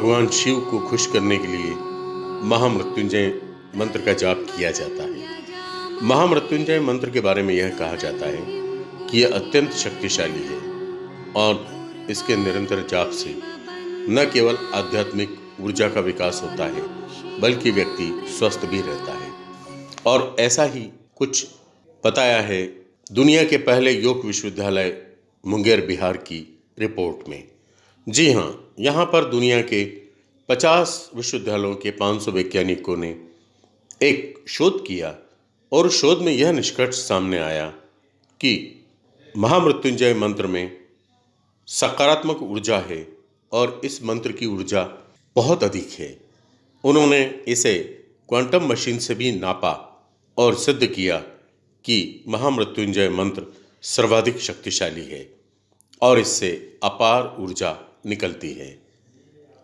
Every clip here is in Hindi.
भगवान शिव को खुश करने के लिए महामृत्युंजय मंत्र का जाप किया जाता है। महामृत्युंजय मंत्र के बारे में यह कहा जाता है कि यह अत्यंत शक्तिशाली है और इसके निरंतर जाप से न केवल आध्यात्मिक ऊर्जा का विकास होता है, बल्कि व्यक्ति स्वस्थ भी रहता है। और ऐसा ही कुछ बताया है दुनिया के पहले योग विश्वविद्यालय मुंगेर बिहार की रिपोर्ट में। जी हाँ यहाँ पर दुनिया के 50 विश्वविद्यालयों के 500 वैज्ञानिकों ने एक शोध किया और शोध में यह निष्कर्ष सामने आया कि महामृत्युंजय मंत्र में सकारात्मक ऊर्जा है और इस मंत्र की ऊर्जा बहुत अधिक है। उन्होंने इसे क्वांटम मशीन से भी नापा और सिद्ध किया कि महामृत्युंजय मंत्र सर्वाधिक शक्तिशाली है और इससे अपार ऊर्जा निकलती है।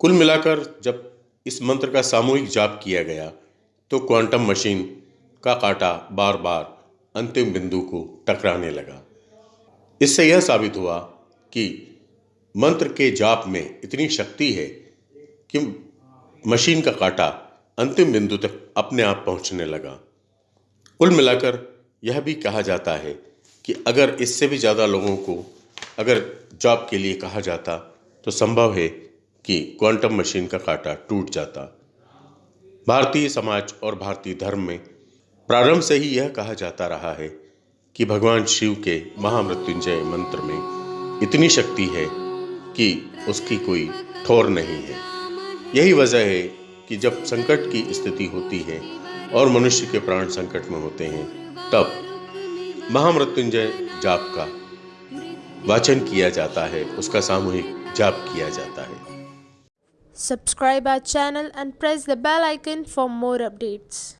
कुल मिलाकर जब इस मंत्र का सामूहिक जाप किया गया तो क्वांटम मशीन का कांटा बार बार अंतिम बिंदु को टकराने लगा। इससे यह साबित हुआ कि मंत्र के जाप में इतनी शक्ति है कि मशीन का कांटा अंतिम बिंदु तक अपने आप पहुँचने लगा। कुल मिलाकर यह भी कहा जाता है कि अगर इससे भी ज़्यादा लोगों को अगर जॉब के लिए कहा जाता तो संभव है कि क्वांटम मशीन का कांटा टूट जाता। भारतीय समाज और भारतीय धर्म में प्रारंभ से ही यह कहा जाता रहा है कि भगवान शिव के महामृत्युंजय मंत्र में इतनी शक्ति है कि उसकी कोई ठोर नहीं है। यही वजह है कि जब संकट की स्थिति होती है और मनुष्य के प्राण संकट में होते हैं, तब महामृत्युंजय जाप का वाचन किया जाता है। उसका सामूहिक जाप किया जाता है। Subscribe our channel and press the bell icon for more updates